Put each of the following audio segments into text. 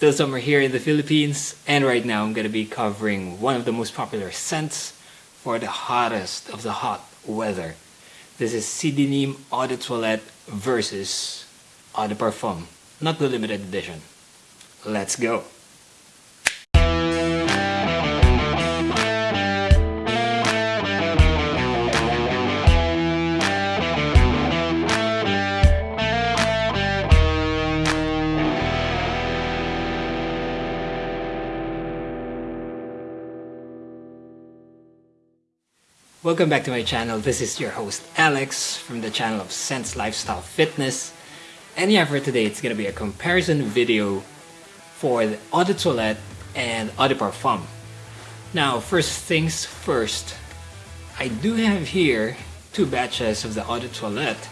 still summer here in the Philippines and right now I'm going to be covering one of the most popular scents for the hottest of the hot weather. This is CDNIM Eau de Toilette versus Eau de Parfum, not the limited edition. Let's go! Welcome back to my channel. This is your host Alex from the channel of Sense Lifestyle Fitness. And yeah, for today it's gonna be a comparison video for the Eau de Toilette and Eau de Parfum. Now, first things first, I do have here two batches of the Eau de Toilette.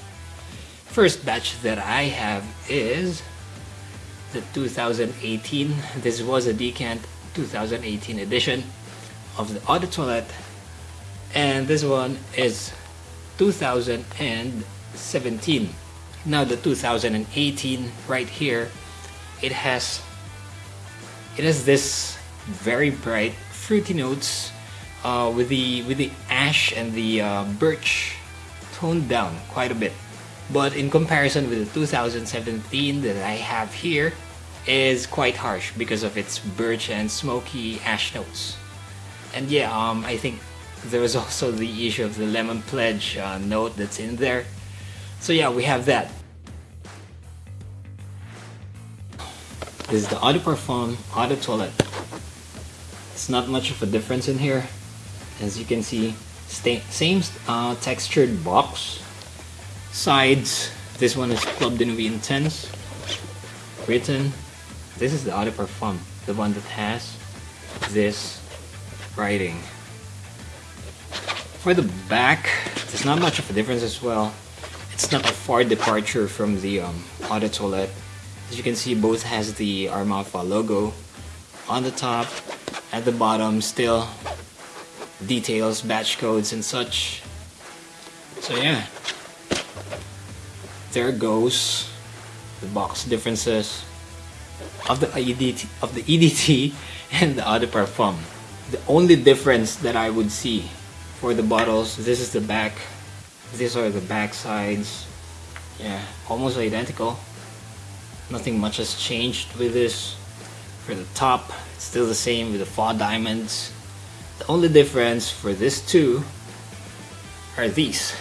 First batch that I have is the 2018. This was a Decant 2018 edition of the Eau de Toilette and this one is 2017 now the 2018 right here it has it has this very bright fruity notes uh, with the with the ash and the uh, birch toned down quite a bit. But in comparison with the 2017 that I have here is quite harsh because of its birch and smoky ash notes. And yeah um, I think there was also the issue of the lemon pledge uh, note that's in there. So yeah we have that. This is the Eau Parfum Eau Toilette it's not much of a difference in here. As you can see same uh, textured box. Sides this one is Club de Nuit Intense. Written this is the Eau Parfum the one that has this writing for the back, there's not much of a difference as well. It's not a far departure from the um, de As you can see, both has the Armafa logo on the top. At the bottom, still details, batch codes, and such. So yeah, there goes the box differences of the EDT of the EDT and the de Parfum. The only difference that I would see for the bottles. This is the back. These are the back sides. Yeah almost identical. Nothing much has changed with this. For the top it's still the same with the fall diamonds. The only difference for this two are these.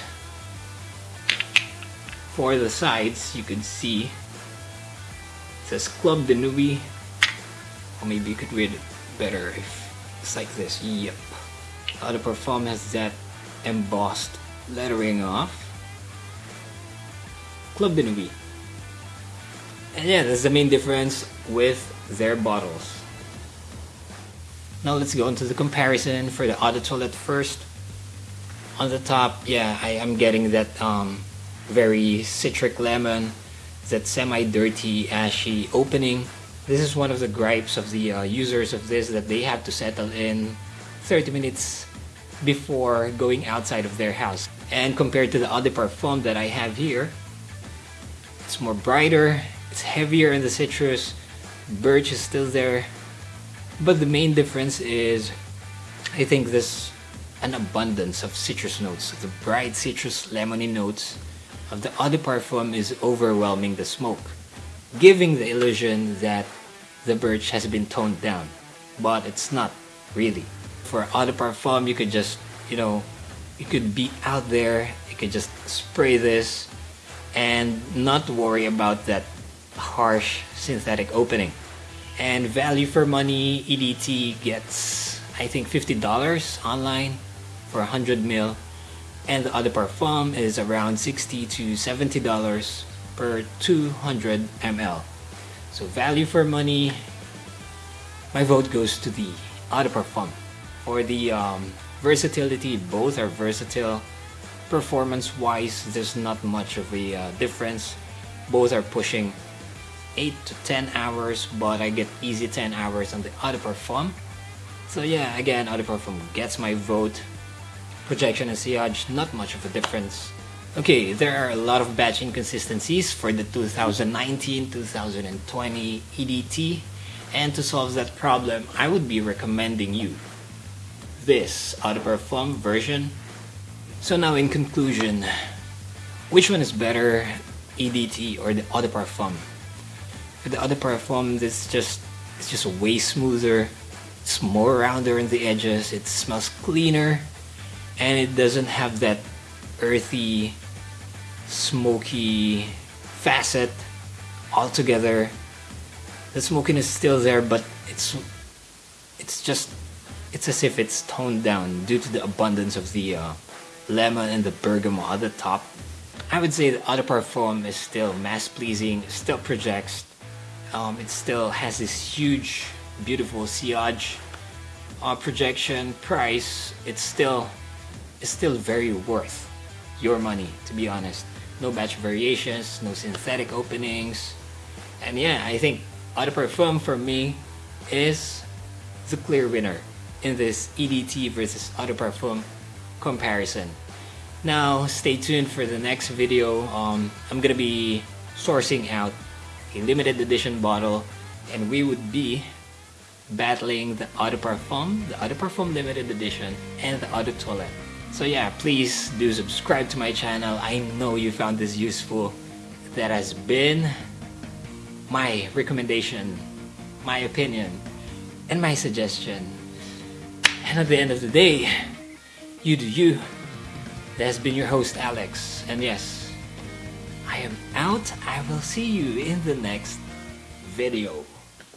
For the sides you can see it says Club de Nuit or maybe you could read it better if it's like this. Yep uh, the Parfum has that embossed lettering off. Club Nuit. And yeah, that's the main difference with their bottles. Now let's go into the comparison for the other de Toilette first. On the top, yeah, I am getting that um, very citric lemon, that semi-dirty, ashy opening. This is one of the gripes of the uh, users of this that they have to settle in 30 minutes before going outside of their house. And compared to the other de Parfum that I have here, it's more brighter, it's heavier in the citrus, birch is still there. But the main difference is, I think this an abundance of citrus notes. The bright citrus lemony notes of the de Parfum is overwhelming the smoke, giving the illusion that the birch has been toned down, but it's not really for eau de parfum you could just you know you could be out there you could just spray this and not worry about that harsh synthetic opening. And value for money EDT gets I think $50 online for 100 mil. And the de parfum is around 60 to 70 dollars per 200 ml so value for money my vote goes to the de parfum for the um, versatility both are versatile. Performance wise there's not much of a uh, difference. Both are pushing 8 to 10 hours but I get easy 10 hours on the de Parfum so yeah again de Parfum gets my vote. Projection and sillage not much of a difference. Okay there are a lot of batch inconsistencies for the 2019-2020 EDT And to solve that problem, I would be recommending you this Eau de Parfum version. So now in conclusion, which one is better, EDT or the Eau de Parfum? For the Eau de Parfum, this just it's just way smoother. It's more rounder in the edges. It smells cleaner, and it doesn't have that earthy, smoky facet altogether. The smokiness is still there, but it's it's just it's as if it's toned down due to the abundance of the uh, lemon and the bergamot at the top. I would say the de Parfum is still mass pleasing, still projects. Um, it still has this huge, beautiful sillage uh, projection price. It's still, it's still very worth your money, to be honest. No batch variations, no synthetic openings, and yeah, I think de Parfum for me is the clear winner in this EDT versus Eau de Parfum comparison. Now, stay tuned for the next video. Um, I'm gonna be sourcing out a limited edition bottle and we would be battling the Eau de Parfum, the Eau de Parfum limited edition, and the Eau de Toilette. So yeah, please do subscribe to my channel. I know you found this useful. That has been my recommendation, my opinion, and my suggestion. And at the end of the day, you do you. That has been your host, Alex. And yes, I am out. I will see you in the next video.